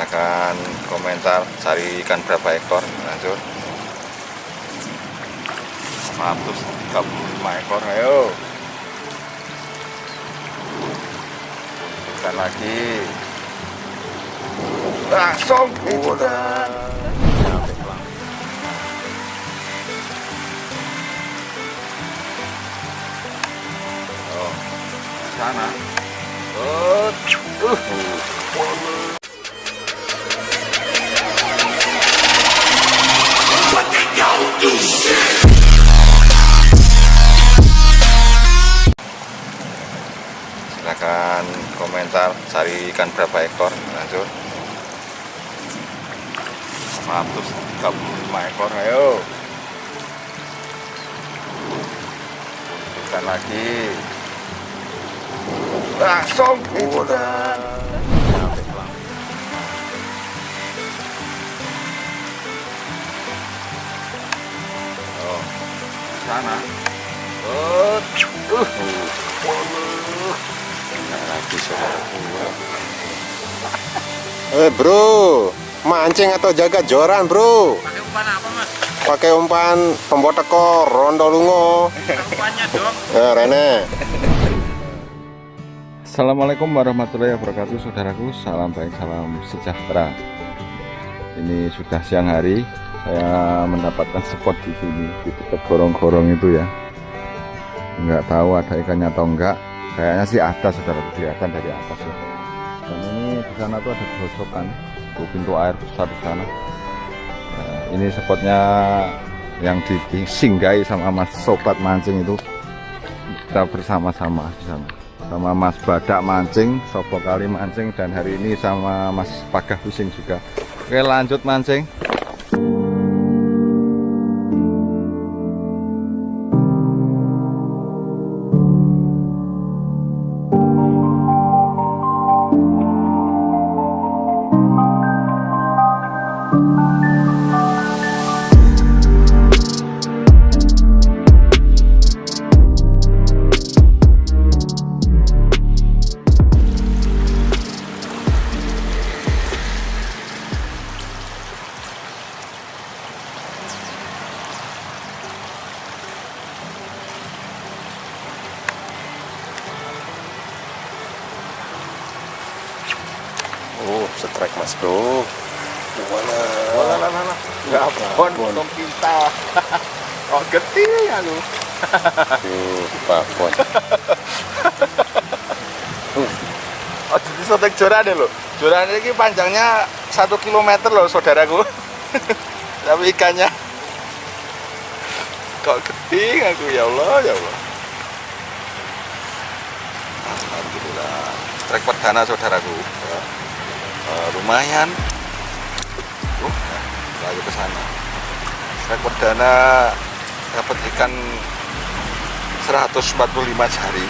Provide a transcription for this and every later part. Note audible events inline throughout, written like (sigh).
silahkan komentar cari ikan berapa ekor lanjut 135 ekor ayo. Ikan lagi. Langsung. Udah. Oh sana. Oh uh. Cari ikan berapa ekor lanjut. 135 ekor ayo. Ikan lagi. Langsung. Udah oh sana. Oh uh. Lagi Eh bro, mancing atau jaga joran bro? Pakai umpan apa mas? Pakai umpan pembuat tekor, rondo lungo. Umpannya dong. Eh Rene. Assalamualaikum warahmatullahi wabarakatuh saudaraku salam baik salam sejahtera ini sudah siang hari saya mendapatkan spot di sini di dekat gorong-gorong itu ya nggak tahu ada ikannya atau enggak kayaknya sih ada saudara kelihatan dari atas ya dan ini di sana tuh ada gosokan tuh pintu air besar di sana Nah, ini spotnya yang disinggahi sama mas sobat mancing itu kita bersama-sama di sana sama Mas Badak mancing, Sopo kali mancing dan hari ini sama Mas Pagah Pusing juga. Oke, lanjut mancing. Oh, setrek mas bro. Gimana? Mana mana mana. Enggak pon, pon kita. (laughs) Oh, gede aku. Tuh, babon. Oh, jadi sotek joran loh. Joran ini panjangnya satu kilometer loh, saudaraku. (laughs) Tapi ikannya kok gede aku ya Allah ya Allah. Alhamdulillah. Trek perdana saudaraku. Ya. Eh, lumayan. Uh, lagi ke sana. Trek perdana dapat ikan 145 jari.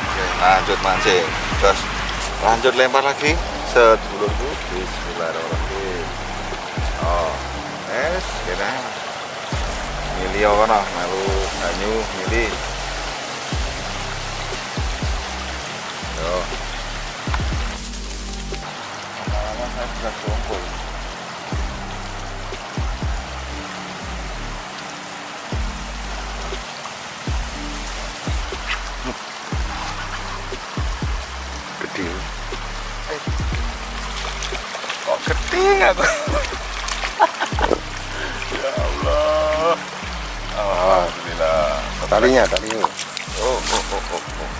Oke, lanjut mancing. Terus lanjut lempar lagi. Sedulurku. Bismillahirrahmanirrahim. Oh, es, kena. Mili kono, melu banyu mili. Yo. Lama-lama saya sudah kumpul. Gede. Eh. Kok gede aku? ya Allah. Alhamdulillah. Talinya, talinya. Oh, oh, oh, oh, oh.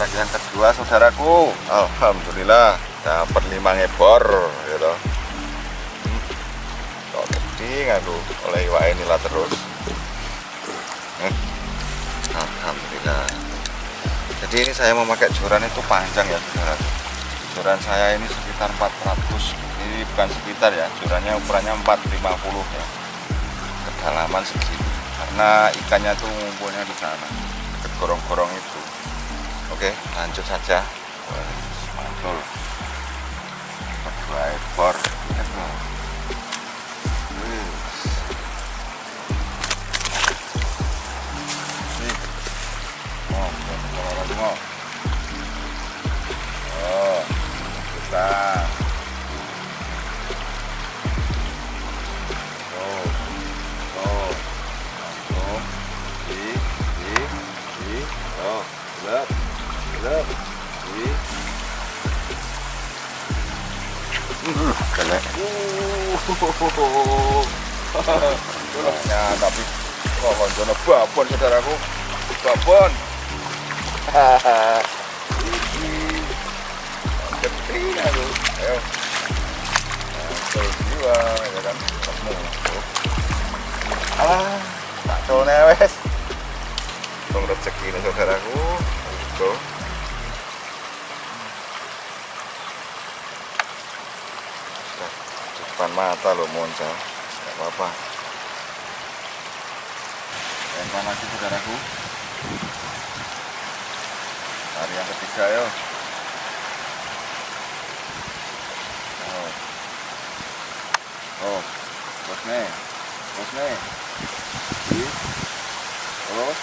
Kedua saudaraku. Alhamdulillah dapat lima ngebor gitu. Kok gede aku oleh iwak inilah terus. Hmm. Alhamdulillah. Jadi ini saya memakai joran itu panjang ya saudara. Joran saya ini sekitar 400. Ini bukan sekitar ya, jorannya ukurannya 450 ya. Kedalaman segini karena ikannya tuh ngumpulnya di sana dekat gorong-gorong itu oke lanjut saja mantul dua ekor babon saudaraku babon Nah, ya kan rezeki saudaraku depan mata Monca nggak apa-apa Lempar lagi saudaraku. Hari yang ketiga yo. Oh. Oh Terus nih Terus nih. Ih. Terus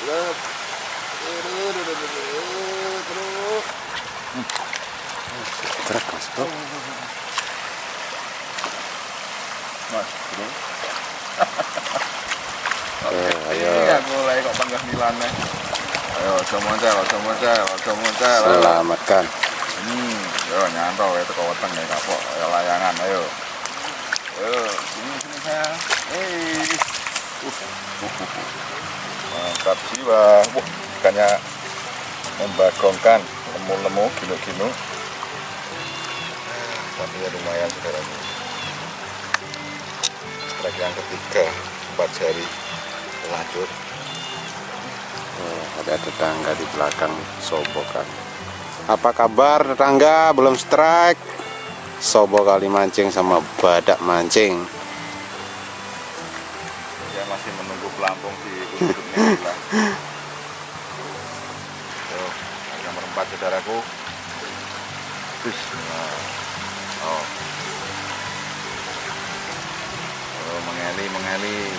Terus Terus truk mas bro. Mas, terus Eh, ayo. Iya, mulai kok panggah Milan nih. Ayo, ojo moncal, ojo moncal, ojo moncal. ayo. selamatkan Hmm, yo nyantol itu kau weteng ya kapok, ayo layangan, ayo. Ayo, sini sini saya. Hei. Uh, uh, uh, uh. Mantap jiwa. Wah, ikannya membagongkan, lemu-lemu, ginu-ginu. Tapi ya lumayan saudaraku. Strike yang ketiga, empat jari. Lanjut. Oh, ada tetangga di belakang sobokan apa kabar tetangga belum strike sobo kali mancing sama badak mancing Dia masih menunggu pelampung di. (laughs) Tuh, ada merempat saudaraku. Bis. Oh. Oh, mengeli, mengeli.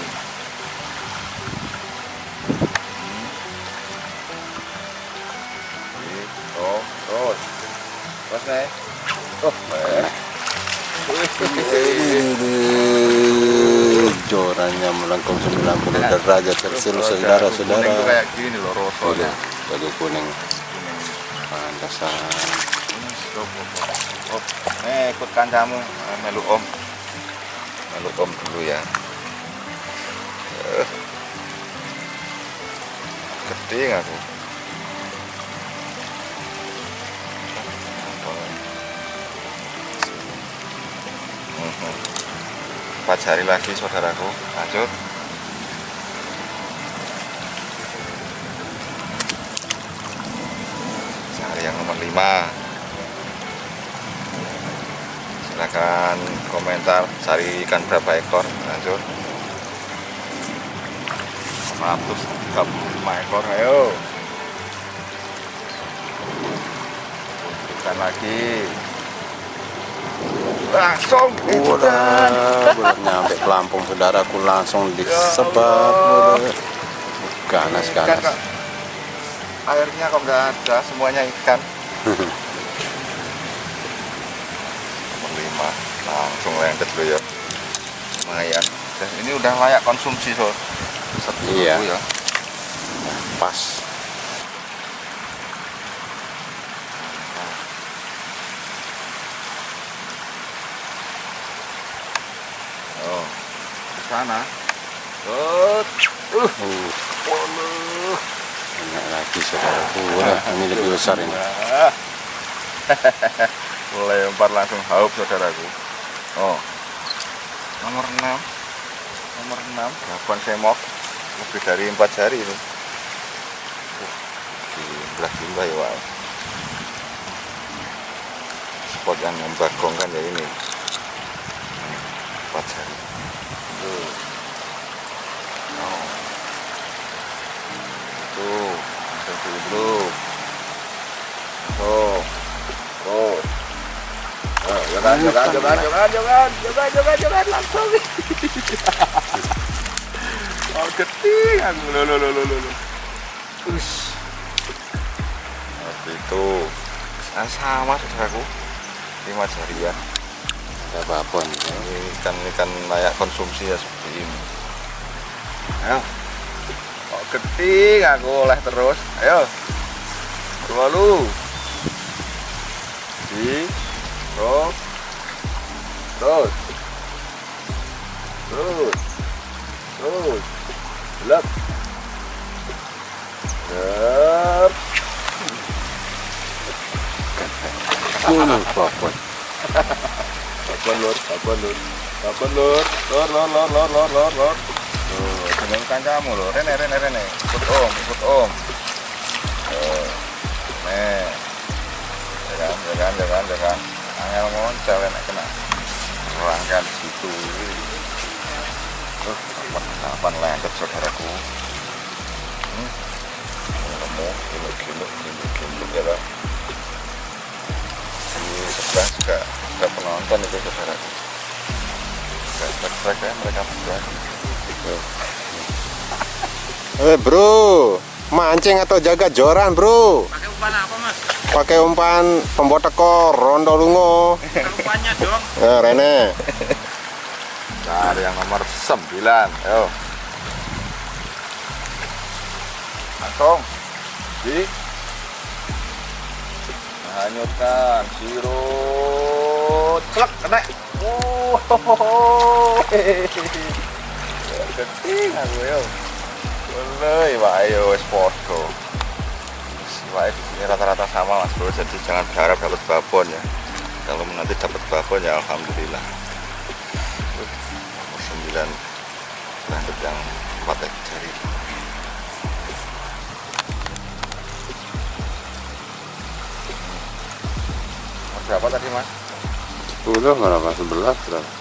Terus. Eh. jorannya melengkung 90 derajat celcius saudara-saudara Kuning kayak gini loh kuning pantasan. Nih ikut kancamu, Eh, melu om. Melu om dulu ya. Eh. Gede nggak aku? Empat hari lagi saudaraku, lanjut. Hari yang nomor 5 Silakan komentar cari ikan berapa ekor. Lanjut. 135 ekor. Ayo. Ikan lagi langsung kan Udah, belum nyampe Lampung saudaraku langsung disebar. Allah. Ganas Ikan ganas. kok. airnya kok nggak ada semuanya ikan (laughs) 5 langsung lengket dulu ya lumayan Dan ini udah layak konsumsi so Satu Iya. ya Pas. oh di sana. Uh Uh, waduh. banyak lagi saudaraku. Wah, (laughs) ini lebih besar ini. (laughs) Lempar langsung haup saudaraku. Oh. Nomor 6 nomor 6 gaban semok. Lebih dari empat jari ini. Uh, jumlah jumlah ya Wak. spot yang membagongkan ya ini Hmm, empat jari tuh oh. tuh langsung dulu bro tuh tuh Oh, jangan, jangan, jangan, jangan, jangan, jangan, jangan, langsung. oh, aku, lo, lo, lo, lo, lo. Ush. Itu. Ah, sama saudaraku. Lima jarian. Ada babon. Ini ikan ikan layak konsumsi ya seperti ini. Ayo. Oh, gede aku oleh terus. Ayo. Lalu. Di. Terus. Terus. Terus. Terus. Lep. Lep. Uh, babon. Babon lur, babon lur. Babon lur. Lur, lur, lur, lur, lur, lur, lur. Tuh, jeneng kancamu lho. Rene, rene, rene. Ikut om, ikut om. Tuh. Nih. Ya kan, ya kan. Angel moncal enak kena. Rangkan situ. Tuh, kapan, kapan lengket saudaraku. Hmm. Kamu giluk-giluk, giluk-giluk ya kan. Di sebelah juga juga penonton itu saudaraku. Gak subscribe ya mereka berdua. Eh bro, mancing atau jaga joran bro? Pakai umpan apa mas? Pakai umpan pembuat tekor, rondo lungo. Umpannya dong. Nah, Rene. Cari yang nomor 9 Ayo Langsung Di Hanyutkan Sirut Celek kena sini rata-rata sama mas bro Jadi jangan berharap dapat babon ya Kalau nanti dapat babon ya Alhamdulillah 9 lanjut yang 4 jari berapa tadi mas? 10 berapa? 11 berapa?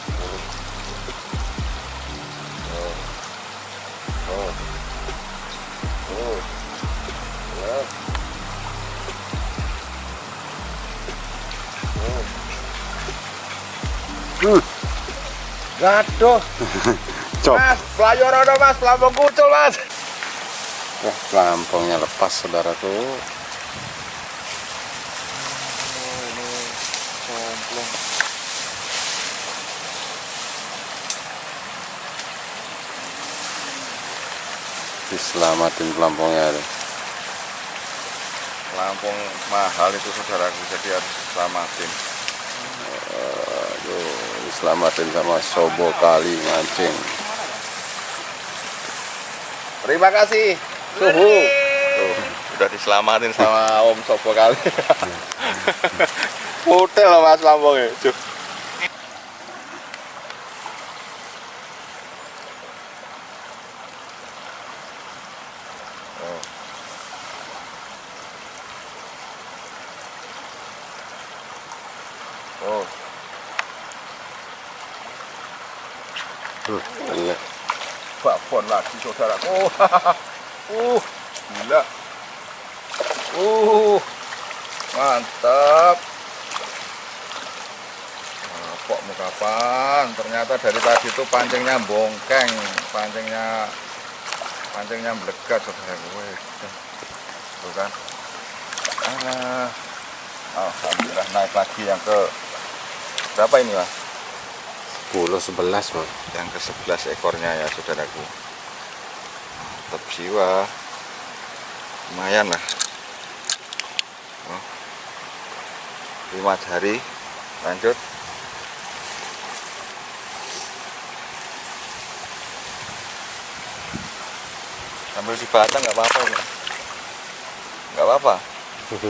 Hmm. Gaduh, (laughs) Cop. mas, pelayor ada mas, pelampung kucul mas. Wah, pelampungnya lepas saudaraku. Diselamatin pelampungnya. ada. Lampung mahal itu saudaraku, jadi harus selamatin. Aduh, diselamatin sama Sobo kali mancing. Terima kasih. Suhu. Tuh, udah diselamatin sama Om Sopo kali. (laughs) Hotel loh Mas Lampungnya. Cuh. Lagi saudaraku. uh, gila. Uh, mantap. Nah, kok mau kapan? Ternyata dari tadi itu pancingnya bongkeng, pancingnya pancingnya melegat saudaraku. Wih, Tuh kan. Ah, Alhamdulillah naik lagi yang ke berapa ini mas? 10 11, Bang. yang ke 11 ekornya ya saudaraku tetap jiwa. Lumayan lah. Oh. 5 jari. Lanjut. Sambil di batang nggak apa-apa nggak apa-apa.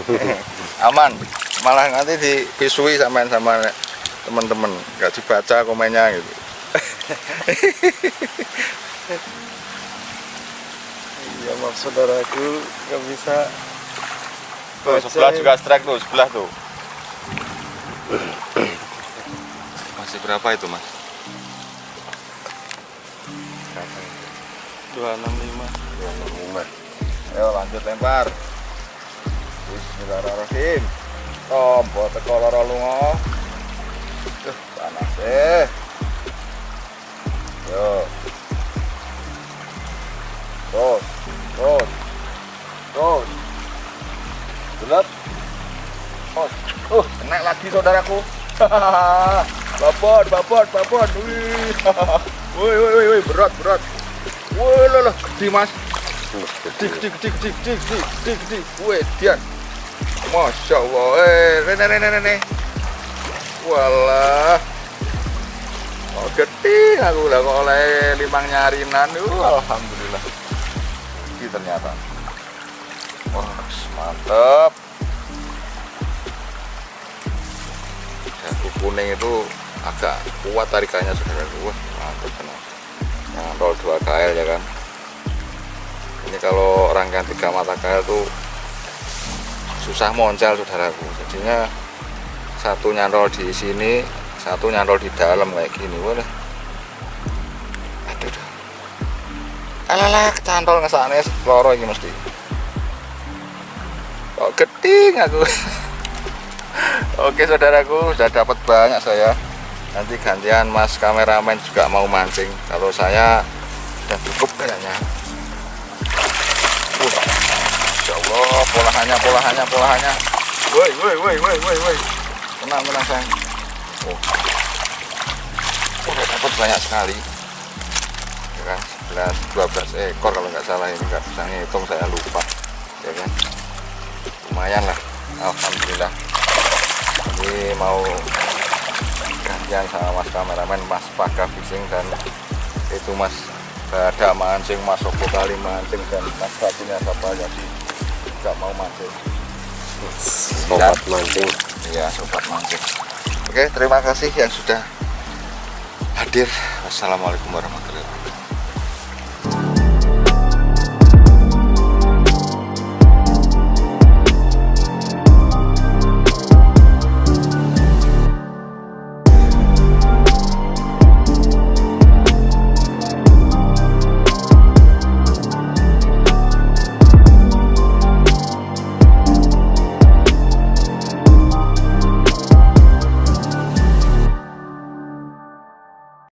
(laughs) Aman. Malah nanti dipisui sama sama teman-teman. Nggak dibaca komennya gitu (laughs) Iya, mak saudaraku nggak bisa tuh sebelah juga strike tuh sebelah tuh. (clears throat) Masih berapa itu mas? 265. ayo lanjut lempar. Bismillahirrahmanirrahim. Tombol teko loro lunga Duh, panas eh. Yo. Terus terus terus gelap. Oh uh kena lagi saudaraku. (laughs) Babon babon babon wih. (laughs) Wih wih wih, wih berat berat. Wih lah lah gede mas. Dik dik dik dik dik dik dik dik. Weh, Dian. Masya Allah eh rene rene rene walah. Oh gede aku udah oleh limang nyarinan. Uh, alhamdulillah ini ternyata. Wah mantep. Jago kuning itu agak kuat tarikannya saudara wah mantap tenang nyantol 2 KL ya kan? Ini kalau rangkaian tiga mata KL tuh susah moncal saudaraku. Jadinya satu nyantol di sini satu nyantol di dalam kayak gini boleh alalah kecantol ngesane loro ini mesti. Kok geding aku? (laughs) Oke saudaraku sudah dapat banyak saya. Nanti gantian mas kameramen juga mau mancing. Kalau saya sudah cukup kayaknya. Uh, Masya Allah polahannya polahannya polahannya. Woi woi woi woi woi woi. Tenang tenang sayang. Oh. udah dapat banyak sekali. 11 12 ekor kalau nggak salah ini nggak bisa ngitung saya lupa. Ya kan? Lumayan lah Alhamdulillah. Ini mau gantian sama mas kameramen mas Paka Fishing dan itu mas ada mancing mas Sopo kali mancing dan mas satunya siapa jadi nggak mau mancing. Sobat mancing. Iya sobat mancing. Oke terima kasih yang sudah hadir. Wassalamualaikum warahmatullahi